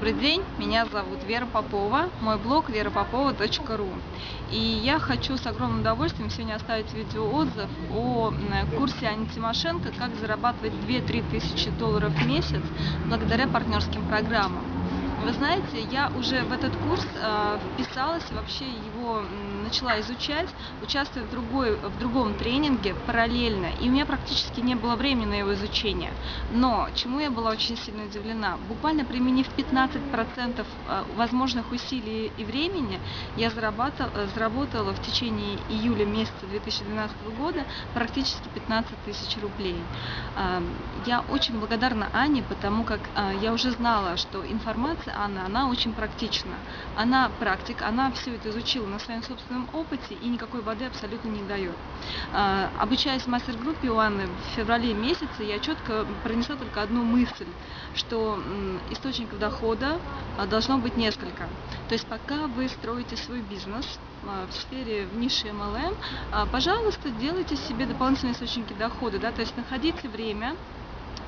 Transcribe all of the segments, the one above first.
Добрый день, меня зовут Вера Попова, мой блог верапопова.ру. И я хочу с огромным удовольствием сегодня оставить видеоотзыв о курсе Ани Тимошенко «Как зарабатывать 2-3 тысячи долларов в месяц благодаря партнерским программам». Вы знаете, я уже в этот курс э, вписалась, вообще его начала изучать, участвуя в, другой, в другом тренинге параллельно, и у меня практически не было времени на его изучение. Но чему я была очень сильно удивлена, буквально применив 15% э, возможных усилий и времени, я заработала, заработала в течение июля месяца 2012 года практически 15 тысяч рублей. Э, я очень благодарна Ане, потому как э, я уже знала, что информация Анна, она очень практична. Она практик, она все это изучила на своем собственном опыте и никакой воды абсолютно не дает. А, обучаясь в мастер-группе у Анны в феврале месяце, я четко пронесла только одну мысль, что источников дохода а, должно быть несколько. То есть пока вы строите свой бизнес а, в сфере в нише MLM, пожалуйста, делайте себе дополнительные источники дохода, да, то есть находите время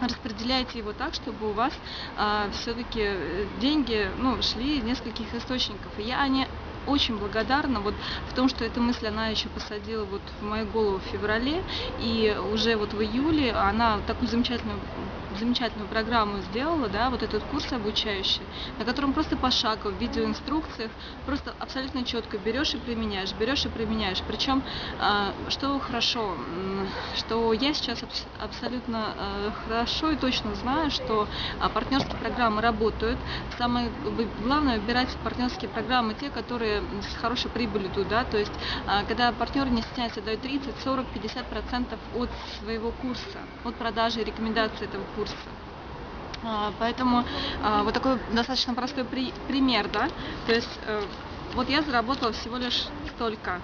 распределяйте его так, чтобы у вас а, все-таки э, деньги ну, шли из нескольких источников. И я не очень благодарна вот в том, что эта мысль она еще посадила вот в мою голову в феврале, и уже вот в июле она такую замечательную замечательную программу сделала, да, вот этот курс обучающий, на котором просто пошагово, в видеоинструкциях, просто абсолютно четко берешь и применяешь, берешь и применяешь. Причем, а, что хорошо, что я сейчас абсолютно а, хорошо и точно знаю, что а, партнерские программы работают. Самое главное выбирать партнерские программы, те, которые с хорошей прибылью туда, то есть, когда партнеры не стесняются, дают 30, 40, 50 процентов от своего курса, от продажи и рекомендации этого курса. А, поэтому а, вот такой достаточно простой при, пример, да, то есть э, вот я заработала всего лишь столько.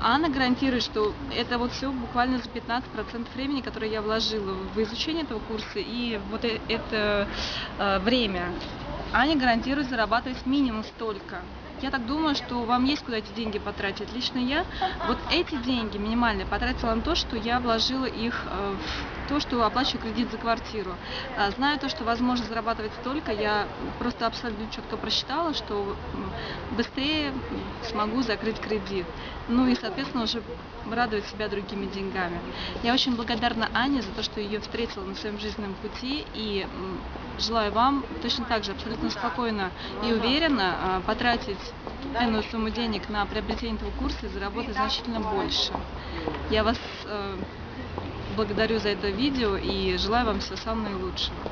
Анна гарантирует, что это вот все буквально за 15% времени, которое я вложила в изучение этого курса и вот э, это э, время. Аня гарантирует зарабатывать минимум столько. Я так думаю, что вам есть куда эти деньги потратить. Лично я вот эти деньги минимальные потратила на то, что я вложила их э, в то, что оплачиваю кредит за квартиру. А, зная то, что возможно зарабатывать столько, я просто абсолютно четко просчитала, что быстрее смогу закрыть кредит. Ну и, соответственно, уже радовать себя другими деньгами. Я очень благодарна Ане за то, что ее встретила на своем жизненном пути и желаю вам точно так же абсолютно спокойно и уверенно а, потратить энную сумму денег на приобретение этого курса и заработать значительно больше. Я вас э, благодарю за это видео и желаю вам всего самого наилучшего.